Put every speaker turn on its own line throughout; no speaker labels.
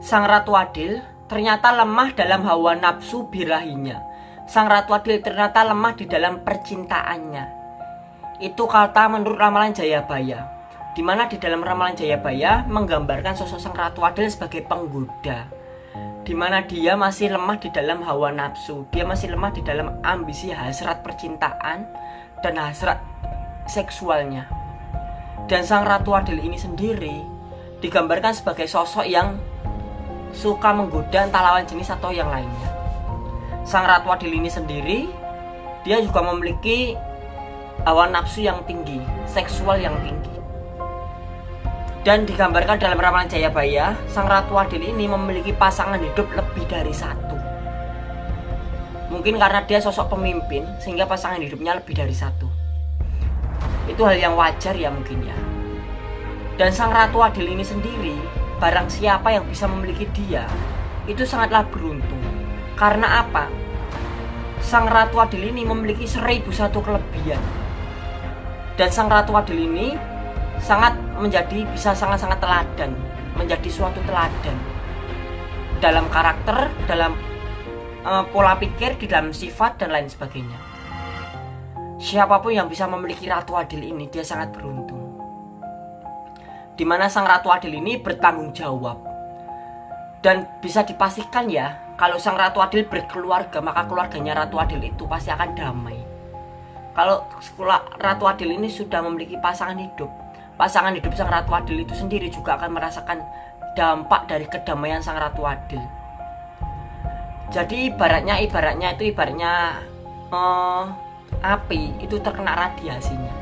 Sang Ratu Adil ternyata lemah dalam hawa nafsu birahinya. Sang Ratu Adil ternyata lemah di dalam percintaannya. Itu kata menurut ramalan Jayabaya. Di mana di dalam ramalan Jayabaya menggambarkan sosok Sang Ratu Adil sebagai penggoda. Di mana dia masih lemah di dalam hawa nafsu, dia masih lemah di dalam ambisi hasrat percintaan dan hasrat seksualnya. Dan Sang Ratu Adil ini sendiri digambarkan sebagai sosok yang suka menggoda entah lawan jenis atau yang lainnya. Sang Ratu Adil ini sendiri dia juga memiliki hawa nafsu yang tinggi, seksual yang tinggi. Dan digambarkan dalam ramalan Jayabaya, Sang Ratu Adil ini memiliki pasangan hidup lebih dari satu. Mungkin karena dia sosok pemimpin, sehingga pasangan hidupnya lebih dari satu. Itu hal yang wajar ya mungkin ya. Dan Sang Ratu Adil ini sendiri barang siapa yang bisa memiliki dia itu sangatlah beruntung. Karena apa? Sang Ratu Adil ini memiliki seribu satu kelebihan. Dan Sang Ratu Adil ini sangat menjadi bisa sangat-sangat teladan, menjadi suatu teladan dalam karakter, dalam uh, pola pikir, di dalam sifat dan lain sebagainya. Siapa pun yang bisa memiliki Ratu Adil ini dia sangat beruntung di mana sang ratu adil ini bertanggung jawab. Dan bisa dipastikan ya, kalau sang ratu adil berkeluarga, maka keluarganya ratu adil itu pasti akan damai. Kalau ratu adil ini sudah memiliki pasangan hidup, pasangan hidup sang ratu adil itu sendiri juga akan merasakan dampak dari kedamaian sang ratu adil. Jadi ibaratnya ibaratnya itu ibaratnya uh, api itu terkena radiasinya.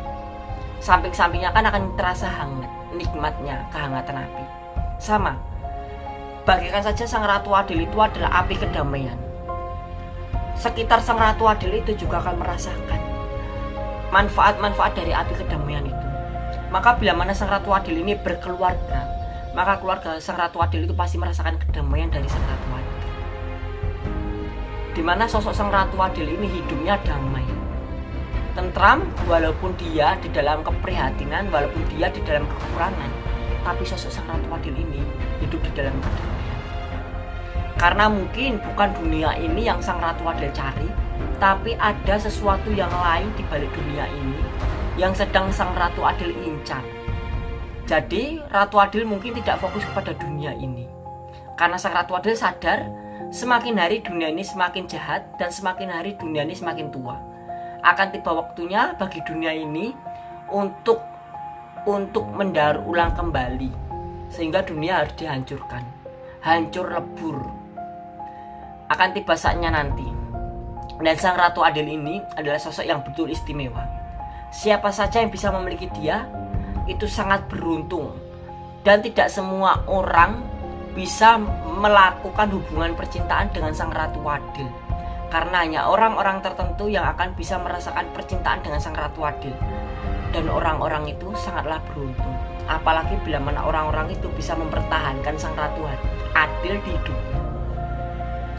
Samping-sampingnya kan akan terasa hangat nikmatnya kehangatan api. Sama, bagikan saja Sang Ratu Adil itu adalah api kedamaian. Sekitar Sang Ratu Adil itu juga akan merasakan manfaat-manfaat dari api kedamaian itu. Maka bila mana Sang Ratu Adil ini berkeluarga, maka keluarga Sang Ratu Adil itu pasti merasakan kedamaian dari Sang Ratu Adil. Di mana sosok Sang Ratu Adil ini hidupnya damai, tentram walaupun dia di dalam keprihatinan walaupun dia di dalam kekurangan tapi sosok sang ratu adil ini hidup di dalam kedamaian. Karena mungkin bukan dunia ini yang sang ratu adil cari tapi ada sesuatu yang lain di balik dunia ini yang sedang sang ratu adil incar. Jadi ratu adil mungkin tidak fokus kepada dunia ini. Karena sang ratu adil sadar semakin hari dunia ini semakin jahat dan semakin hari dunia ini semakin tua akan tiba waktunya bagi dunia ini untuk untuk mendaur ulang kembali sehingga dunia harus dihancurkan hancur lebur. Akan tiba saatnya nanti. Dan sang ratu adil ini adalah sosok yang betul istimewa. Siapa saja yang bisa memiliki dia itu sangat beruntung. Dan tidak semua orang bisa melakukan hubungan percintaan dengan sang ratu adil karena hanya orang-orang tertentu yang akan bisa merasakan percintaan dengan sang ratu adil. Dan orang-orang itu sangatlah beruntung. Apalagi bila mana orang-orang itu bisa mempertahankan sang ratu adil di hidupnya.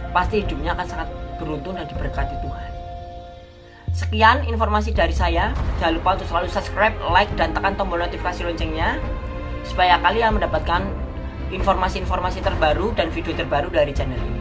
Pasti hidupnya akan sangat beruntung dan diberkati Tuhan. Sekian informasi dari saya. Jangan lupa untuk selalu subscribe like dan tekan tombol notifikasi loncengnya supaya kalian mendapatkan informasi-informasi terbaru dan video terbaru dari channel ini